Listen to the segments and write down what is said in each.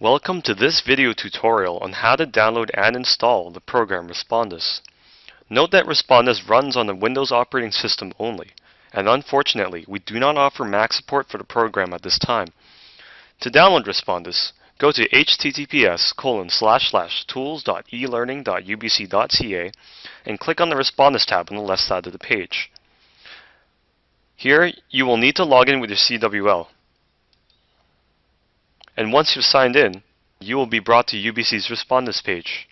Welcome to this video tutorial on how to download and install the program Respondus. Note that Respondus runs on the Windows operating system only, and unfortunately we do not offer Mac support for the program at this time. To download Respondus, go to https tools.elearning.ubc.ca and click on the Respondus tab on the left side of the page. Here, you will need to log in with your CWL. And once you've signed in, you will be brought to UBC's Respondus page.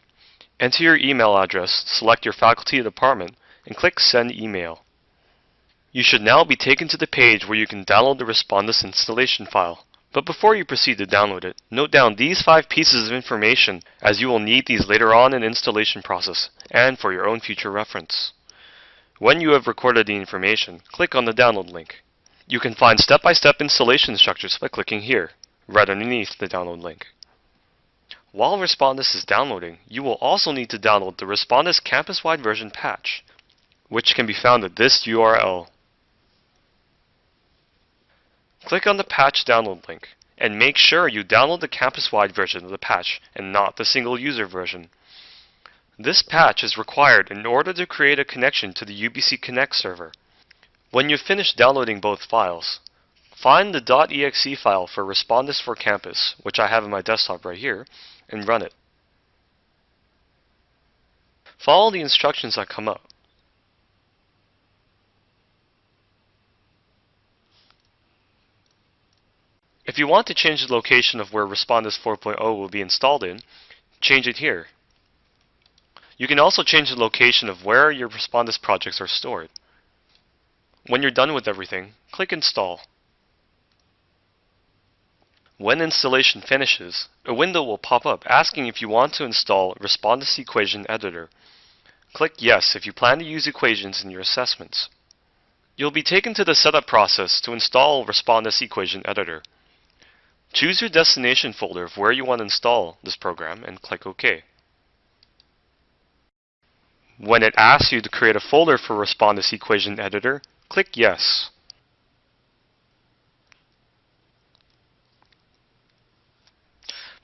Enter your email address, select your faculty or department, and click Send Email. You should now be taken to the page where you can download the Respondus installation file. But before you proceed to download it, note down these five pieces of information as you will need these later on in the installation process and for your own future reference. When you have recorded the information, click on the download link. You can find step-by-step -step installation instructions by clicking here right underneath the download link. While Respondus is downloading, you will also need to download the Respondus campus-wide version patch, which can be found at this URL. Click on the patch download link, and make sure you download the campus-wide version of the patch and not the single-user version. This patch is required in order to create a connection to the UBC Connect server. When you've finished downloading both files, Find the .exe file for Respondus for Campus, which I have in my desktop right here, and run it. Follow the instructions that come up. If you want to change the location of where Respondus 4.0 will be installed in, change it here. You can also change the location of where your Respondus projects are stored. When you're done with everything, click Install. When installation finishes, a window will pop up asking if you want to install Respondus Equation Editor. Click Yes if you plan to use equations in your assessments. You'll be taken to the setup process to install Respondus Equation Editor. Choose your destination folder of where you want to install this program and click OK. When it asks you to create a folder for Respondus Equation Editor, click Yes.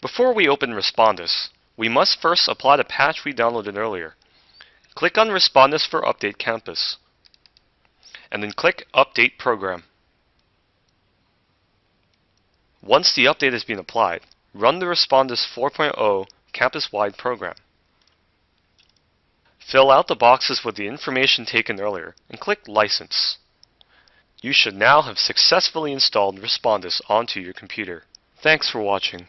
Before we open Respondus, we must first apply the patch we downloaded earlier. Click on Respondus for Update Campus, and then click Update Program. Once the update has been applied, run the Respondus 4.0 campus-wide program. Fill out the boxes with the information taken earlier and click License. You should now have successfully installed Respondus onto your computer. Thanks for watching.